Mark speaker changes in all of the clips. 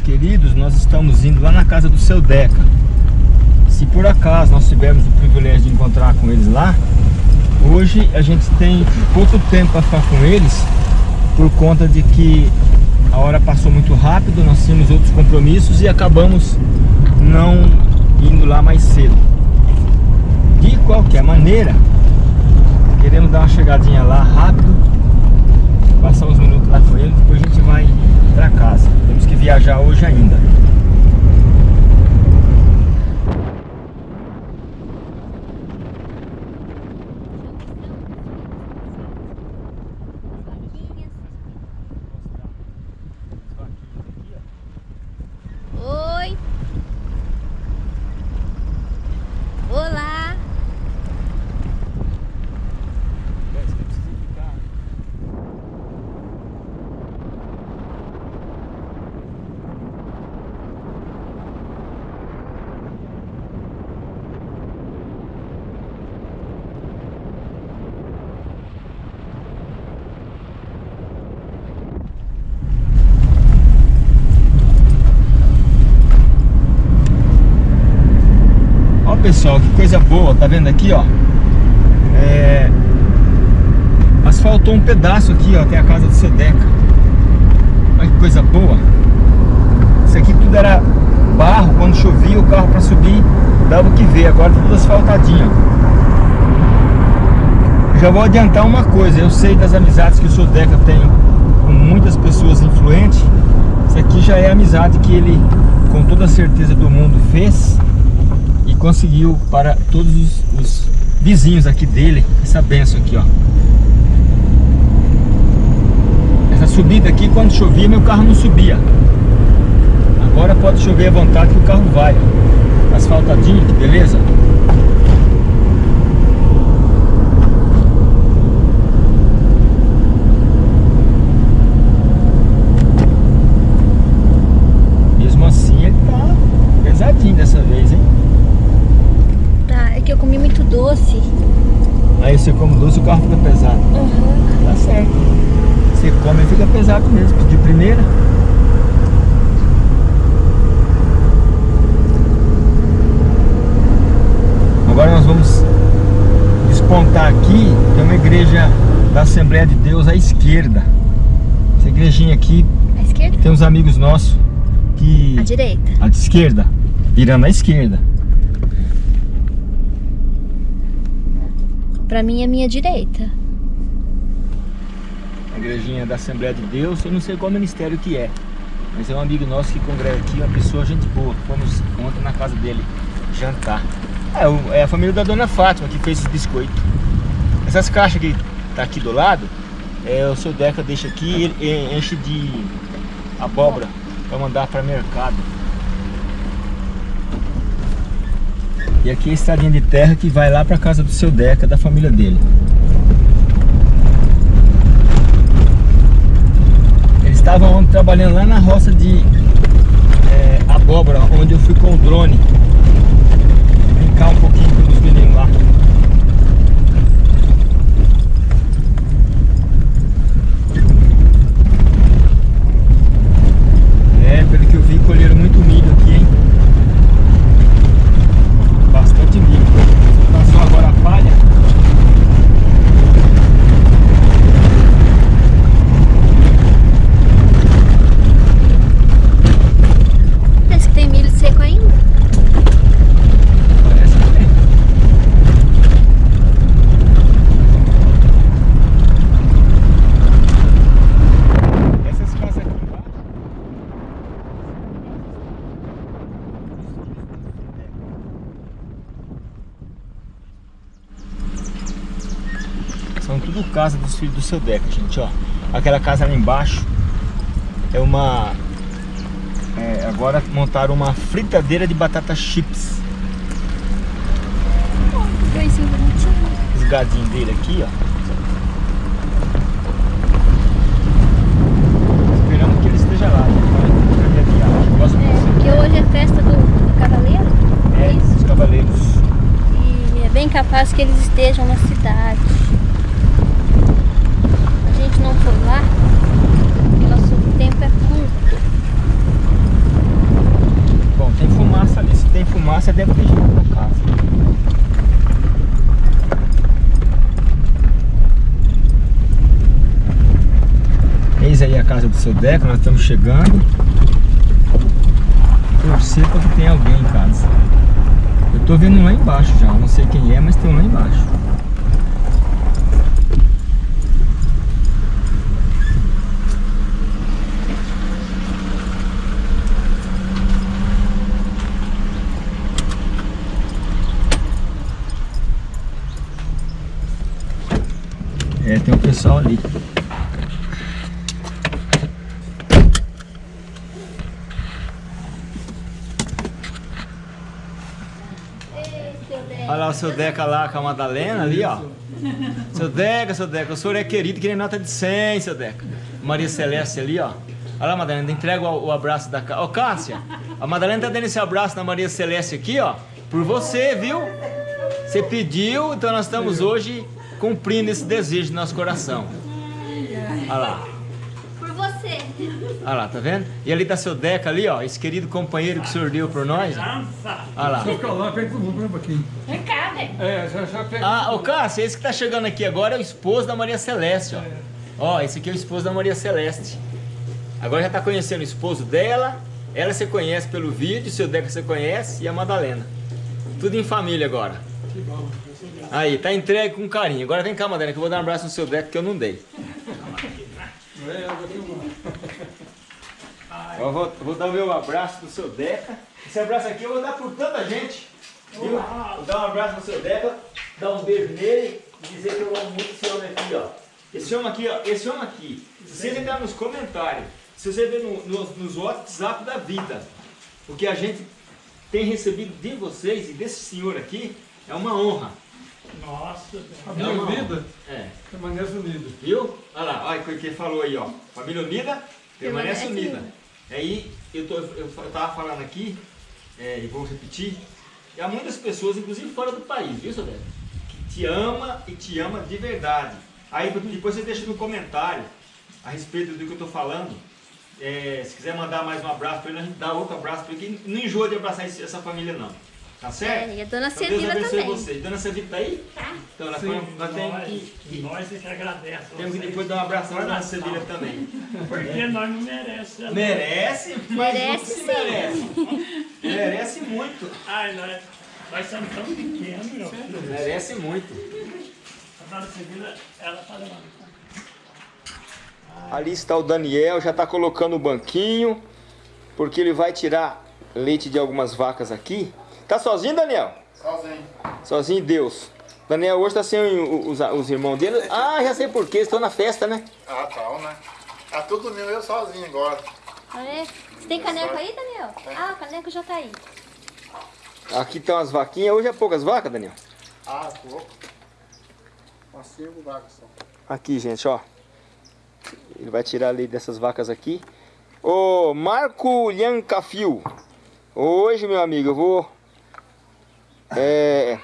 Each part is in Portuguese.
Speaker 1: queridos, nós estamos indo lá na casa do seu Deca. Se por acaso nós tivermos o privilégio de encontrar com eles lá, hoje a gente tem pouco tempo para ficar com eles, por conta de que a hora passou muito rápido, nós tínhamos outros compromissos e acabamos não indo lá mais cedo. De qualquer maneira, queremos dar uma chegadinha lá rápido, passar uns minutos lá com ele, depois a gente vai para casa. Temos que viajar hoje ainda.
Speaker 2: Oi. Olá.
Speaker 1: Ó pessoal, que coisa boa, tá vendo aqui ó? É... Asfaltou um pedaço aqui ó, tem a casa do Sedeca. Olha que coisa boa. Isso aqui tudo era barro, quando chovia o carro para subir dava o que ver, agora tá tudo asfaltadinho Já vou adiantar uma coisa, eu sei das amizades que o Sodeca tem com muitas pessoas influentes. Isso aqui já é amizade que ele, com toda a certeza do mundo, fez conseguiu para todos os, os vizinhos aqui dele essa benção aqui, ó. Essa subida aqui, quando chovia, meu carro não subia. Agora pode chover à vontade que o carro vai. Asfaltadinho, que beleza. Mesmo assim, ele tá pesadinho dessa vez, hein?
Speaker 2: Tá, é que eu comi muito doce.
Speaker 1: Aí você come doce, o carro fica pesado.
Speaker 2: Uhum.
Speaker 1: Tá certo. Você come e fica pesado mesmo. De primeira. Agora nós vamos despontar aqui. Tem uma igreja da Assembleia de Deus à esquerda. Essa igrejinha aqui
Speaker 2: À esquerda?
Speaker 1: tem uns amigos nossos que...
Speaker 2: À direita.
Speaker 1: À esquerda. Virando à esquerda.
Speaker 2: Pra mim é minha direita.
Speaker 1: a igrejinha da Assembleia de Deus, eu não sei qual ministério que é, mas é um amigo nosso que congrega aqui, uma pessoa gente boa, fomos ontem na casa dele jantar. É, é a família da Dona Fátima que fez esses biscoitos. Essas caixas que tá aqui do lado, é, o seu Deca deixa aqui, ele enche de abóbora para mandar para mercado. E aqui é a estradinha de terra que vai lá para casa do seu Deca, da família dele. Eles estavam trabalhando lá na roça de é, abóbora, onde eu fui com o drone. Brincar um pouquinho com os meninos lá. É, pelo que eu vi, colheram muito milho aqui, hein? Bastante milho. Passou agora a palha.
Speaker 2: Esse que tem milho seco ainda?
Speaker 1: Parece que tem. Essas casas aqui embaixo. São tudo casa dos filhos do seu Deca, gente, ó. Aquela casa lá embaixo é uma é, agora montaram uma fritadeira de batata chips. Os gadinhos dele aqui, ó. Esperamos que ele esteja lá. gente. Vai fazer a viagem. Gosto
Speaker 2: É,
Speaker 1: muito
Speaker 2: porque hoje é festa do, do cavaleiro.
Speaker 1: É,
Speaker 2: isso.
Speaker 1: os cavaleiros.
Speaker 2: E é bem capaz que eles estejam na cidade. A gente não for lá, porque nosso tempo é curto.
Speaker 1: a Deca, nós estamos chegando. Torcer para que tenha alguém em casa. Eu tô vendo lá embaixo já, não sei quem é, mas tem um lá embaixo. É, tem um pessoal ali. Olha lá o seu Deca lá com a Madalena ali, ó. Seu Deca, seu Deca, o senhor é querido que nem nota de 100, seu Deca. Maria Celeste ali, ó. Olha lá, Madalena, entrega o, abraço da Cássia. Cássia, a Madalena tá dando esse abraço na Maria Celeste aqui, ó. Por você, viu? Você pediu, então nós estamos hoje cumprindo esse desejo do nosso coração. Olha lá. Olha lá, tá vendo? E ali tá seu Deca ali, ó. Esse querido companheiro que o senhor deu por nós. Olha lá.
Speaker 3: Só fica lá, pega todo mundo um pouquinho.
Speaker 2: Vem cá, né?
Speaker 3: É, já, já pega.
Speaker 1: Ah, ô Cássio, esse que tá chegando aqui agora é o esposo da Maria Celeste, ó. Ó, esse aqui é o esposo da Maria Celeste. Agora já tá conhecendo o esposo dela, ela você conhece pelo vídeo, o seu Deca você conhece e a Madalena. Tudo em família agora.
Speaker 3: Que bom.
Speaker 1: Aí, tá entregue com carinho. Agora vem cá, Madalena, que eu vou dar um abraço no seu Deca que eu não dei.
Speaker 3: É, eu.
Speaker 1: Eu vou, vou dar o meu abraço no seu Deca. Esse abraço aqui eu vou dar por tanta gente. Viu? Vou dar um abraço no seu Deca, dar um beijo nele e dizer que eu amo muito esse homem aqui, ó. Esse homem aqui, ó. Esse homem aqui. Se você entrar nos comentários, se você ver no, no, nos WhatsApp da vida, o que a gente tem recebido de vocês e desse senhor aqui, é uma honra.
Speaker 4: Nossa,
Speaker 3: Família
Speaker 1: Não, não.
Speaker 3: unida,
Speaker 1: É.
Speaker 3: permanece unida.
Speaker 1: Viu? Olha lá, olha o que ele falou aí, ó. Família unida, permanece
Speaker 2: Permanece
Speaker 1: unida.
Speaker 2: Unida.
Speaker 1: Aí, eu, tô, eu, tava falando aqui, é, e vou repetir, há muitas pessoas, inclusive fora do país, viu, Sodete? Que te ama e te ama de verdade. Aí depois você deixa no comentário a respeito do que eu tô falando. É, se quiser mandar mais um abraço para ele, a gente dá outro abraço para ele, que não enjoa de abraçar essa família não. Tá certo?
Speaker 2: É, e a dona
Speaker 1: Então, Deus
Speaker 2: Celina
Speaker 1: abençoe
Speaker 2: também.
Speaker 1: vocês. Dona Celina tá aí?
Speaker 2: Tá.
Speaker 1: Então, ela
Speaker 3: Sim.
Speaker 1: foi, nós temos
Speaker 4: nós,
Speaker 1: que, que-
Speaker 4: nós é que agradecemos.
Speaker 1: temos que depois dar um abraço na Dona Celina também.
Speaker 4: Porque nós não merecemos.
Speaker 1: Merece, mas
Speaker 2: Merece sim.
Speaker 1: merece. Merece muito.
Speaker 4: Ai, nós, nós somos tão pequenos, meu filho.
Speaker 1: Merece muito.
Speaker 4: A dona Celina, ela tá levando.
Speaker 1: Ali está o Daniel, já está colocando o banquinho, porque ele vai tirar leite de algumas vacas aqui. Tá sozinho, Daniel?
Speaker 5: Sozinho.
Speaker 1: Sozinho, Deus. Daniel hoje está sem os, os irmãos dele. Ah, já sei por quê, estão na festa, né?
Speaker 5: Ah, tá, né? Tá tudo meu, eu sozinho agora.
Speaker 2: É? Você tem caneco aí, Daniel? Ah, o caneco já tá aí.
Speaker 1: Aqui estão as vaquinhas. Hoje é poucas vacas, Daniel?
Speaker 5: Ah, pouco. Umas cinco vacas só.
Speaker 1: Aqui, gente, ó. Ele vai tirar ali dessas vacas aqui. Ô, Marco Liancafio. Hoje, meu amigo, eu vou é,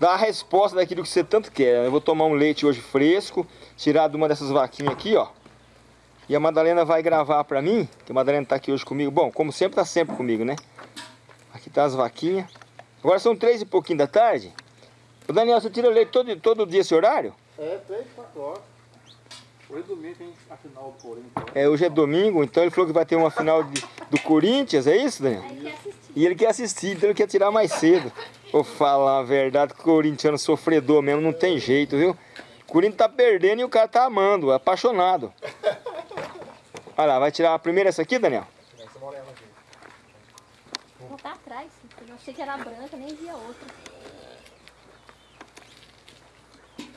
Speaker 1: dar a resposta daquilo que você tanto quer. Eu vou tomar um leite hoje fresco, tirar de uma dessas vaquinhas aqui, ó. E a Madalena vai gravar pra mim, que a Madalena tá aqui hoje comigo. Bom, como sempre, tá sempre comigo, né? Aqui tá as vaquinhas. Agora são três e pouquinho da tarde. Ô, Daniel, você tira leite todo, todo dia esse horário?
Speaker 5: É, três, quatro horas. Hoje domingo tem a final do Corinthians.
Speaker 1: É, hoje é domingo, então ele falou que vai ter uma final de- do Corinthians, é isso, Daniel?
Speaker 2: Aí quer assistir.
Speaker 1: E ele quer assistir, então ele quer tirar mais cedo. Vou falar a verdade, que o corintiano sofredor mesmo, não tem jeito, viu? O Corinthians tá perdendo e o cara tá amando, apaixonado. Olha lá, vai tirar a primeira essa aqui, Daniel?
Speaker 5: Essa morena aqui.
Speaker 2: Vou botar atrás. Eu achei que era branca, nem via outra.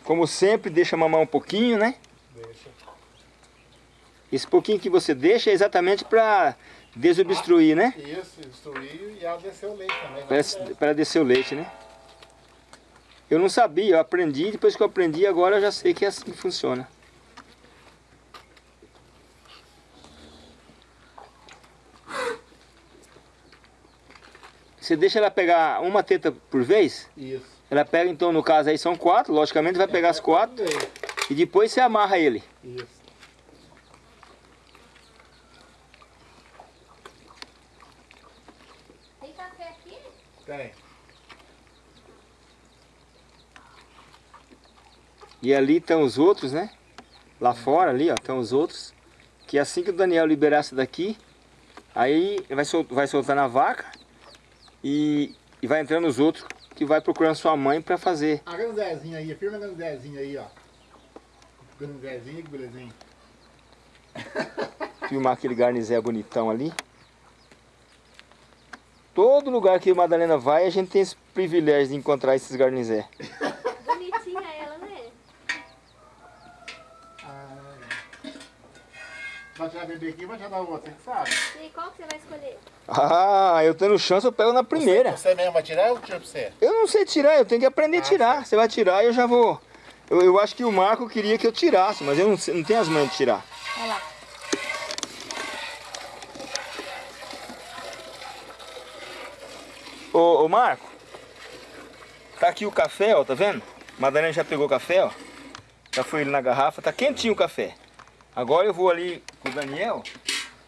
Speaker 1: Como sempre, deixa mamar um pouquinho, né?
Speaker 5: Deixa.
Speaker 1: Esse pouquinho que você deixa é exatamente pra desobstruir, né?
Speaker 5: Isso, destruir e ela desceu o leite também.
Speaker 1: Para, para descer o leite, né? Eu não sabia, eu aprendi, depois que eu aprendi, agora eu já sei que é assim que funciona. Você deixa ela pegar uma teta por vez?
Speaker 5: Isso.
Speaker 1: Ela pega então, no caso aí são quatro, logicamente vai pegar as quatro e depois você amarra ele.
Speaker 5: Isso.
Speaker 2: Tem café aqui?
Speaker 5: Tem.
Speaker 1: E ali estão os outros, né? Lá fora ali, ó, estão os outros. que assim que o Daniel liberar essa daqui, aí vai, sol, vai soltando a vaca e, e vai entrando os outros que vai procurando sua mãe para fazer.
Speaker 5: A grandezinha aí, firma a grandezinha aí, ó. Grandezinha, que belezinha.
Speaker 1: Filmar aquele garnizé bonitão ali. Todo lugar que a Madalena vai, a gente tem esse privilégio de encontrar esses garnizé.
Speaker 2: Bonitinha ela, né?
Speaker 5: Ah, vai tirar bebê aqui, vai tirar da outra, você que sabe.
Speaker 2: E qual que você vai escolher?
Speaker 1: Ah, eu tendo chance, eu pego na primeira.
Speaker 5: Você mesmo vai tirar ou eu tiro pra você?
Speaker 1: Eu não sei tirar, eu tenho que aprender a tirar. Você vai tirar e eu já vou. Eu, eu acho que o Marco queria que eu tirasse, mas eu não, sei- não tenho as mãos de tirar.
Speaker 2: Olha lá.
Speaker 1: Ô, ô Marco, tá aqui o café, ó, tá vendo? Madalena já pegou o café, ó. Já foi ali na garrafa, tá quentinho o café. Agora eu vou ali com o Daniel.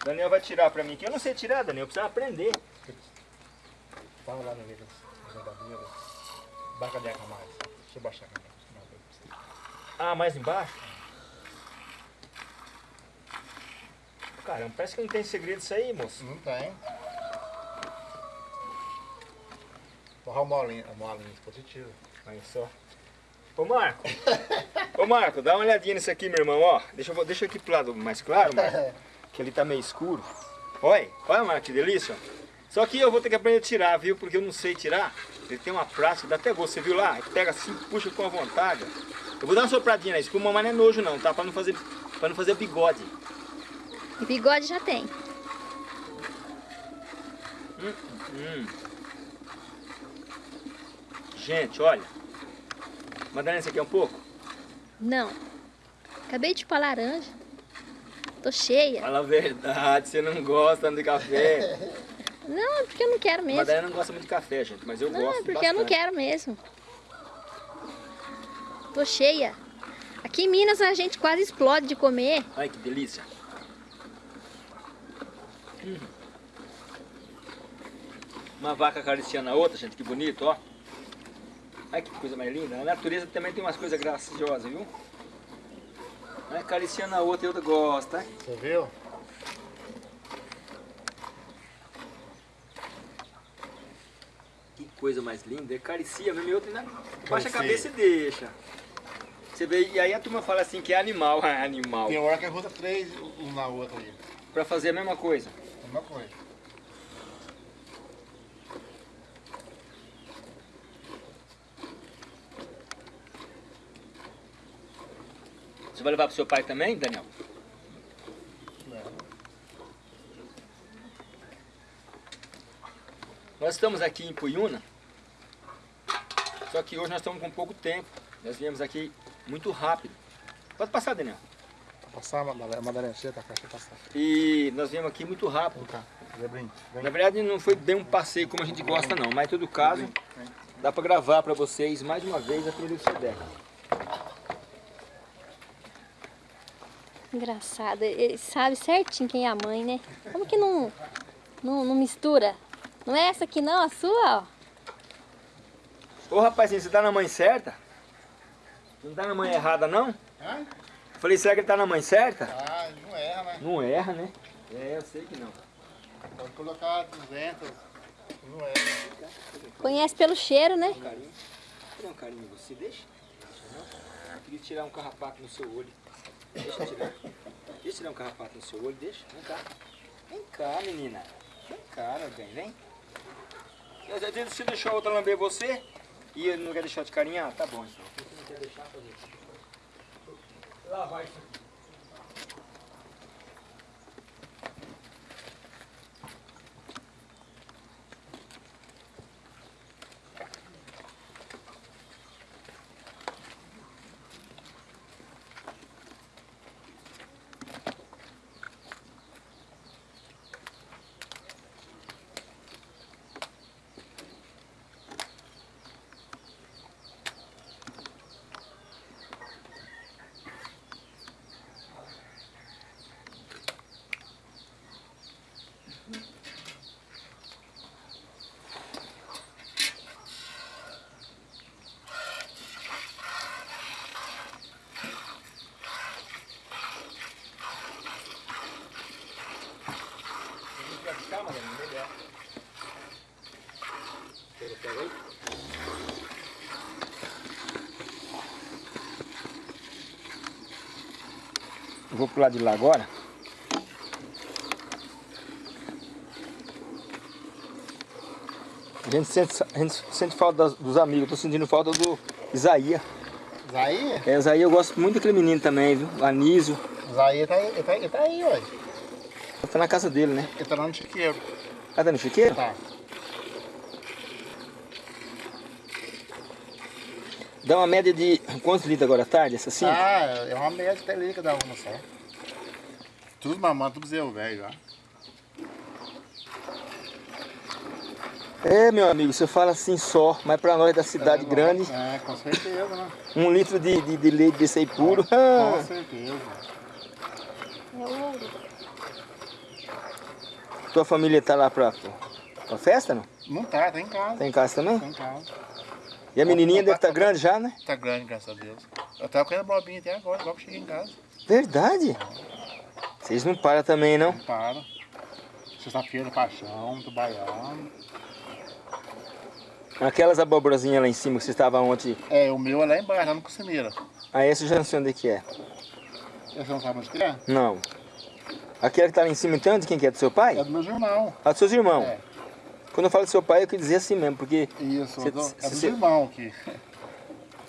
Speaker 1: O Daniel vai tirar pra mim aqui. Eu não sei tirar, Daniel, eu preciso aprender.
Speaker 5: Fala lá no meio. Baixa a deca mais. Deixa eu baixar a câmera.
Speaker 1: Ah, mais embaixo? Caramba, parece que não tem segredo isso aí, moço.
Speaker 5: Não tem. Borrar o molinho, a molinha positiva.
Speaker 1: Aí só. Ô Marco, ô Marco, dá uma olhadinha nisso aqui, meu irmão, ó. Deixa eu, deixa aqui pro lado mais claro, Marco, que ali tá meio escuro. Olha, olha, Marco, que delícia. ó. Só que eu vou ter que aprender a tirar, viu? Porque eu não sei tirar. Ele tem uma prática, dá até gosto, você viu lá? Ele pega assim, puxa com a vontade. Eu vou dar uma sopradinha na espuma, mas não é nojo não, tá? Pra não fazer, pra não fazer bigode.
Speaker 2: E bigode já tem.
Speaker 1: Hum. Gente, olha. Madalena, aqui é um pouco?
Speaker 2: Não. Acabei de chupar laranja. Tô cheia.
Speaker 1: Fala a verdade, você não gosta de café.
Speaker 2: Não, é porque eu não quero mesmo.
Speaker 1: Madalena não gosta muito de café, gente, mas eu
Speaker 2: Não,
Speaker 1: gosto
Speaker 2: é porque eu não
Speaker 1: bastante.
Speaker 2: quero mesmo. Tô cheia. Aqui em Minas a gente quase explode de comer.
Speaker 1: Ai, que delícia. Hum. Uma vaca acariciando a outra, gente, que bonito, ó. Ai, que coisa mais linda. A natureza também tem umas coisas graciosas, viu? Uma acariciando a outra e a outra gosta, hein?
Speaker 5: Você viu?
Speaker 1: Que coisa mais linda. Acaricia mesmo e outra ainda baixa a cabeça e deixa. Você vê, e aí a turma fala assim que é animal, ah, animal.
Speaker 5: Tem hora que roda três um na outra aí.
Speaker 1: Pra fazer a mesma coisa.
Speaker 5: Mesma coisa.
Speaker 1: Você vai levar pro seu pai também, Daniel? Nós estamos aqui em Puyuna, só que hoje nós estamos com pouco tempo. Nós viemos aqui muito rápido. Pode passar, Daniel.
Speaker 5: Passar madalena, a passar.
Speaker 1: E nós viemos aqui muito rápido. Na verdade não foi bem um passeio como a gente gosta não, mas em todo caso dá para gravar para vocês mais uma vez a trilha do Sedeca.
Speaker 2: Engraçado, ele sabe certinho quem é a mãe, né? Como que não, não, não mistura? Não é essa aqui não, a sua, ó.
Speaker 1: Ô rapazinho, você tá na mãe certa? Não tá na mãe errada não?
Speaker 5: Hã?
Speaker 1: Falei, será que ele tá na mãe certa?
Speaker 5: Ah, ele não erra, né?
Speaker 1: Não erra, né? É, eu sei que não.
Speaker 5: Pode colocar 200. Não erra.
Speaker 2: Conhece pelo cheiro, né?
Speaker 1: Um carinho. Vou dar um carinho em você, deixa. Eu queria tirar um carrapato no seu olho. Deixa eu tirar. Deixa eu tirar um carrapato no seu olho, deixa. Vem cá. Vem cá, menina. Vem cá, meu bem, vem. Se deixou a outra lamber você e ele não quer deixar de carinhar, tá bom então. Você não quer deixar, fazer. Lá vai Eu vou pro lado de lá agora. A gente sente, a gente sente falta dos amigos. Eu tô sentindo falta do Isaías.
Speaker 5: Zaí?
Speaker 1: É, Isaías eu gosto muito daquele menino também, viu? O Anísio.
Speaker 5: Zaí tá, ele tá, ele tá aí, ué.
Speaker 1: Tá na casa dele, né?
Speaker 5: Ele tá lá no chiqueiro.
Speaker 1: Ah, tá no chiqueiro?
Speaker 5: Tá.
Speaker 1: Dá uma média de quantos litros agora à tarde, essa sim?
Speaker 5: Ah, é uma média até ali cada uma só. Tudo mamando, tudo zero velho, ó.
Speaker 1: É, meu amigo, você fala assim só, mas pra nós da cidade
Speaker 5: É,
Speaker 1: grande,
Speaker 5: É, com certeza, né?
Speaker 1: um litro de, de, de leite desse aí puro.
Speaker 5: Com
Speaker 1: ah,
Speaker 5: certeza.
Speaker 2: É ouro.
Speaker 1: Tua família tá lá pra, pra festa, não?
Speaker 5: Não tá, tá em casa.
Speaker 1: Tá em casa também?
Speaker 5: Tá em casa.
Speaker 1: E a menininha deve estar tá grande já, né?
Speaker 5: Tá grande, graças a Deus. Eu tava com a bobinha até agora, que eu cheguei em casa.
Speaker 1: Verdade. Vocês não param também, não?
Speaker 5: Não para. Sexta-feira, paixão, tubaiano.
Speaker 1: Aquelas abobrazinhas lá em cima que você estava ontem,
Speaker 5: É, o meu é lá embaixo, lá no Cucineira.
Speaker 1: ah, essa eu já não sei onde é que é.
Speaker 5: Você não sabe onde que é?
Speaker 1: Não. Aquela que tá lá em cima então, de quem que é? Do seu pai?
Speaker 5: É do meu irmão.
Speaker 1: Ah, dos seus irmãos.
Speaker 5: É.
Speaker 1: Quando eu falo do seu pai, eu quero dizer assim mesmo, porque...
Speaker 5: Isso,
Speaker 1: Cê-
Speaker 5: do,
Speaker 1: cê-
Speaker 5: é do
Speaker 1: cê-
Speaker 5: irmão aqui.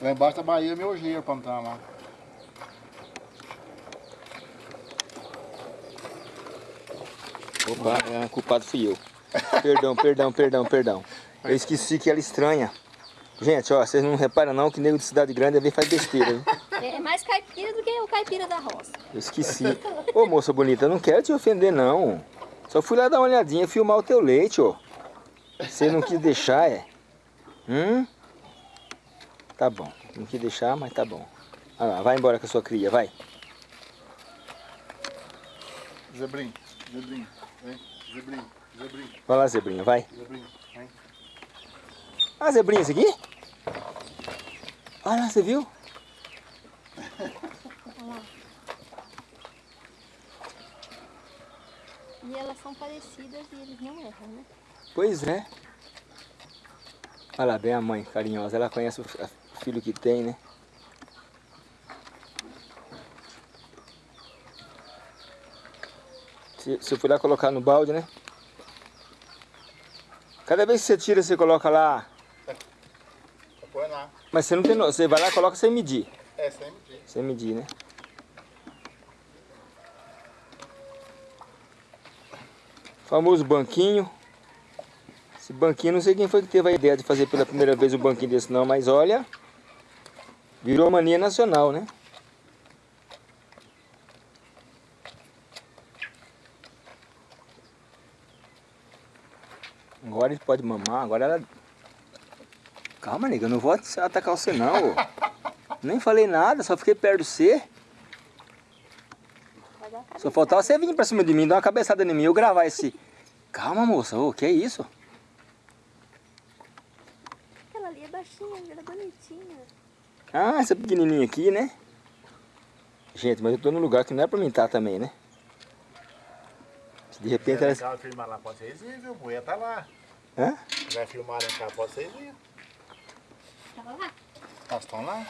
Speaker 5: Lá embaixo da Bahia, meu giro plantando lá.
Speaker 1: Opa, é, culpado fui eu. Perdão, perdão, perdão, perdão. Eu esqueci que ela estranha. Gente, ó, vocês não reparam não que nego de cidade grande às vezes faz besteira, viu?
Speaker 2: É mais caipira do que o caipira da roça.
Speaker 1: Eu esqueci. Ô moça bonita, não quero te ofender não. Só fui lá dar uma olhadinha, filmar o teu leite, ó. Você não quis deixar, é? Hum? Tá bom. Não quis deixar, mas tá bom. Olha lá, vai embora com a sua cria, vai.
Speaker 5: Zebrinho, Zebrinho, vem. Zebrinho, Zebrinho,
Speaker 1: Vai lá, zebrinha, vai.
Speaker 5: Zebrinho, vem.
Speaker 1: Ah, zebrinha, esse aqui? Olha lá, você viu?
Speaker 2: E elas são parecidas e eles não erram, né?
Speaker 1: Pois é. Olha lá, bem a mãe carinhosa. Ela conhece o fi- o filho que tem, né? Se, se eu fui lá colocar no balde, né? Cada vez que você tira, você coloca lá.
Speaker 5: Põe lá.
Speaker 1: Mas você não tem. Você vai lá e coloca sem medir.
Speaker 5: É, sem medir.
Speaker 1: Sem medir, né? Famoso banquinho. Esse banquinho, não sei quem foi que teve a ideia de fazer pela primeira vez um banquinho desse não, mas olha, virou mania nacional, né? Agora ele pode mamar, agora ela... Calma, nega, eu não vou atacar você não, ô. Nem falei nada, só fiquei perto de você. Só faltava você vir pra cima de mim, dar uma cabeçada em mim, eu gravar esse... Calma, moça, ô, que é isso?
Speaker 2: Aquela ali é baixinha, ela é bonitinha.
Speaker 1: Ah, essa pequenininha aqui, né? Gente, mas eu tô num lugar que não é pra mim estar também, né? Se de repente ela...
Speaker 5: Vai filmar lá, pode ser ir, viu? Mulher tá lá.
Speaker 1: Hã?
Speaker 5: Vai filmar lá pode ser ir.
Speaker 2: Tava lá.
Speaker 5: Elas estão lá.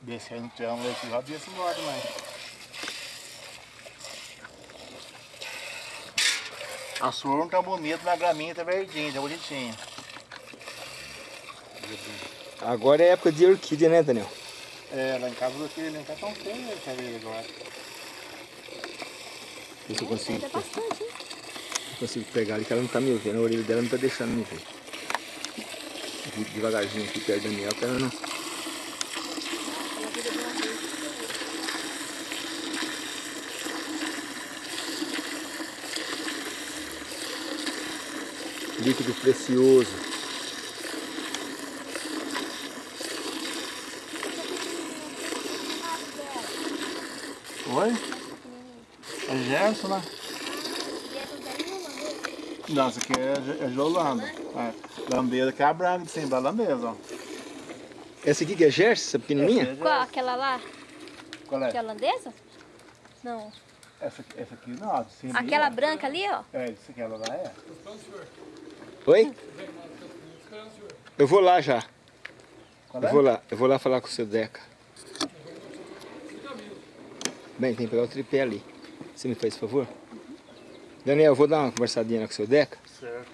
Speaker 5: Descendo o triângulo aqui, já desce embora também. A sua não tá bonita, mas a graminha tá verdinha, tá bonitinha.
Speaker 1: Agora é época de orquídea, né, Daniel?
Speaker 5: É, lá em casa do filho, não tá tão feio essa vez agora.
Speaker 1: Ver se eu consigo,
Speaker 2: é bastante, hein?
Speaker 1: consigo pegar ali, que ela não tá me ouvindo. A orelha dela não tá deixando me ver. Devagarzinho aqui perto do Daniel, pra ela não...
Speaker 2: Ela vira de uma vez.
Speaker 1: Líquido precioso.
Speaker 5: Oi? É Gerson, né?
Speaker 2: Não
Speaker 5: essa aqui é, é de Holanda. É. Lambeira que é a branca, sem da lambeira, ó.
Speaker 1: Essa aqui que é Gerson, essa pequenininha?
Speaker 5: Essa, é
Speaker 2: Qual? Aquela lá?
Speaker 5: Qual
Speaker 2: Que é
Speaker 5: é?
Speaker 2: holandesa? Não.
Speaker 5: Essa, essa aqui não, de
Speaker 2: Aquela branca ali, ó.
Speaker 5: É, isso aqui ela lá é.
Speaker 1: Oi? Eu vou lá já.
Speaker 5: Qual
Speaker 1: Eu
Speaker 5: é?
Speaker 1: vou lá, eu vou lá falar com o seu Deca. Bem, tem que pegar o tripé ali. Você me faz favor? Daniel, eu vou dar uma conversadinha com o seu Deca.
Speaker 5: Certo.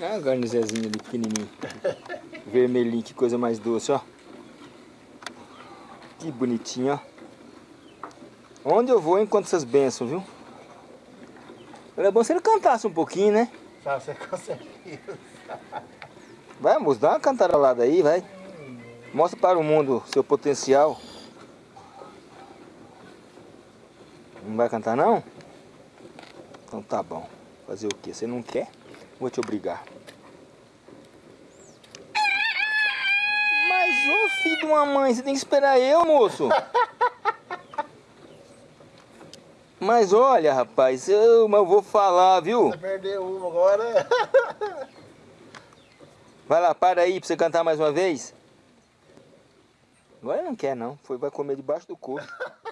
Speaker 1: Ah, garnizezinho ali, pequenininho. Vermelhinho, que coisa mais doce, ó. Que bonitinho, ó. Onde eu vou, encontro essas bênçãos, viu? Era bom se ele cantasse um pouquinho, né?
Speaker 5: Tá, você consegue.
Speaker 1: Vai, moço, dá uma cantarolada aí, vai. Mostra para o mundo seu potencial. Não vai cantar, não? Então tá bom. Fazer o quê? Você não quer? Vou te obrigar. Mas, ô filho de uma mãe, você tem que esperar eu, moço. Mas olha, rapaz, eu, mas vou falar, viu?
Speaker 5: Você perdeu uma agora.
Speaker 1: Vai lá, para aí pra você cantar mais uma vez. Agora não quer não, foi vai comer debaixo do corpo.